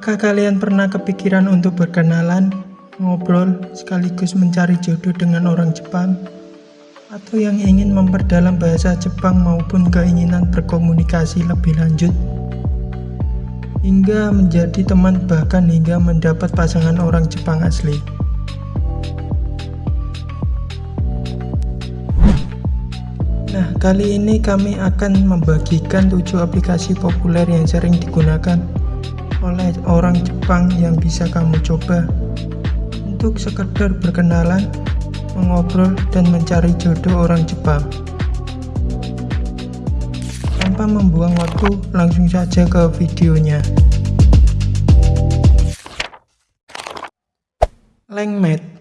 Apakah kalian pernah kepikiran untuk berkenalan, ngobrol, sekaligus mencari jodoh dengan orang Jepang? Atau yang ingin memperdalam bahasa Jepang maupun keinginan berkomunikasi lebih lanjut? Hingga menjadi teman bahkan hingga mendapat pasangan orang Jepang asli. Nah, kali ini kami akan membagikan 7 aplikasi populer yang sering digunakan oleh orang Jepang yang bisa kamu coba untuk sekedar berkenalan, mengobrol, dan mencari jodoh orang Jepang. Tanpa membuang waktu, langsung saja ke videonya. Lengmate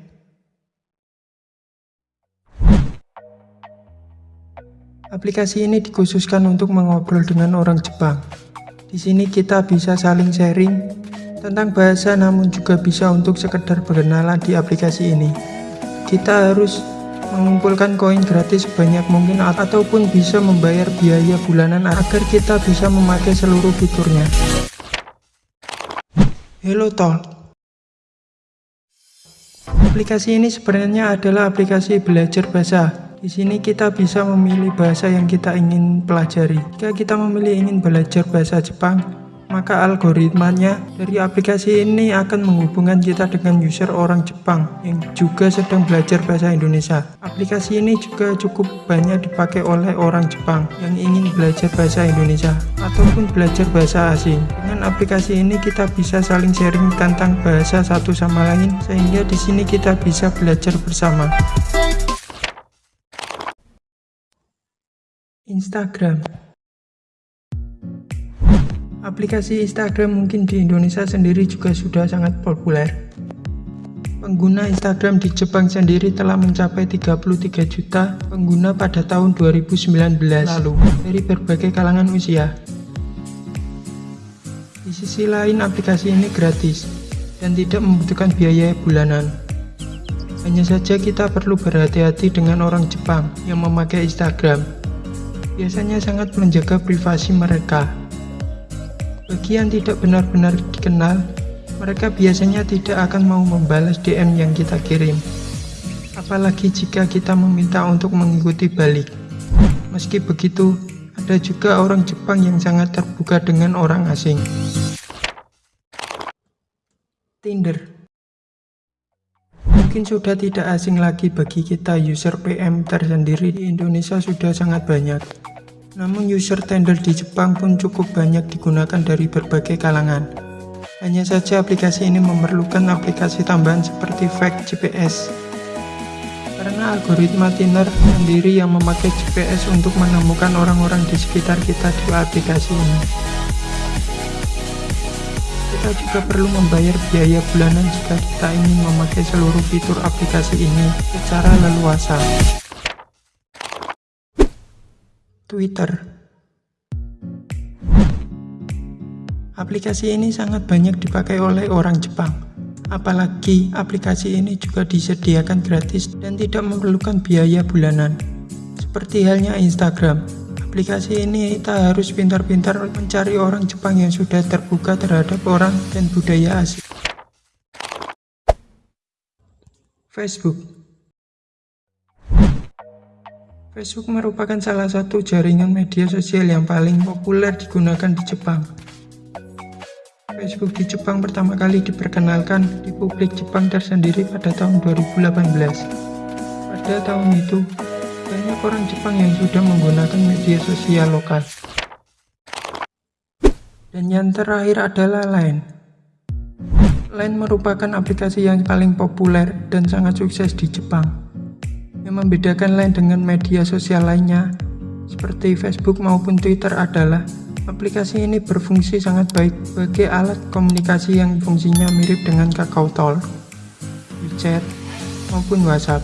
Aplikasi ini dikhususkan untuk mengobrol dengan orang Jepang. Di sini kita bisa saling sharing tentang bahasa namun juga bisa untuk sekedar berkenalan di aplikasi ini. Kita harus mengumpulkan koin gratis sebanyak mungkin ataupun bisa membayar biaya bulanan agar kita bisa memakai seluruh fiturnya. Hello Talk Aplikasi ini sebenarnya adalah aplikasi belajar bahasa di sini kita bisa memilih bahasa yang kita ingin pelajari. Jika kita memilih ingin belajar bahasa Jepang, maka algoritmanya dari aplikasi ini akan menghubungkan kita dengan user orang Jepang yang juga sedang belajar bahasa Indonesia. Aplikasi ini juga cukup banyak dipakai oleh orang Jepang yang ingin belajar bahasa Indonesia ataupun belajar bahasa asing. Dengan aplikasi ini kita bisa saling sharing tentang bahasa satu sama lain sehingga di sini kita bisa belajar bersama. Instagram Aplikasi Instagram mungkin di Indonesia sendiri juga sudah sangat populer. Pengguna Instagram di Jepang sendiri telah mencapai 33 juta pengguna pada tahun 2019 lalu dari berbagai kalangan usia. Di sisi lain aplikasi ini gratis dan tidak membutuhkan biaya bulanan. Hanya saja kita perlu berhati-hati dengan orang Jepang yang memakai Instagram biasanya sangat menjaga privasi mereka. Bagi yang tidak benar-benar dikenal, mereka biasanya tidak akan mau membalas DM yang kita kirim. Apalagi jika kita meminta untuk mengikuti balik. Meski begitu, ada juga orang Jepang yang sangat terbuka dengan orang asing. Tinder Mungkin sudah tidak asing lagi bagi kita user PM tersendiri di Indonesia sudah sangat banyak. Namun user Tinder di Jepang pun cukup banyak digunakan dari berbagai kalangan. Hanya saja aplikasi ini memerlukan aplikasi tambahan seperti fake GPS. Karena algoritma Tinder sendiri yang memakai GPS untuk menemukan orang-orang di sekitar kita di aplikasi ini. Kita juga perlu membayar biaya bulanan jika kita ingin memakai seluruh fitur aplikasi ini secara leluasa. Twitter. Aplikasi ini sangat banyak dipakai oleh orang Jepang. Apalagi aplikasi ini juga disediakan gratis dan tidak memerlukan biaya bulanan. Seperti halnya Instagram, aplikasi ini kita harus pintar-pintar mencari orang Jepang yang sudah terbuka terhadap orang dan budaya asing. Facebook Facebook merupakan salah satu jaringan media sosial yang paling populer digunakan di Jepang. Facebook di Jepang pertama kali diperkenalkan di publik Jepang tersendiri pada tahun 2018. Pada tahun itu, banyak orang Jepang yang sudah menggunakan media sosial lokal. Dan yang terakhir adalah Line. Line merupakan aplikasi yang paling populer dan sangat sukses di Jepang. Yang membedakan lain dengan media sosial lainnya, seperti Facebook maupun Twitter adalah aplikasi ini berfungsi sangat baik sebagai alat komunikasi yang fungsinya mirip dengan Kakao Talk, WeChat, maupun WhatsApp.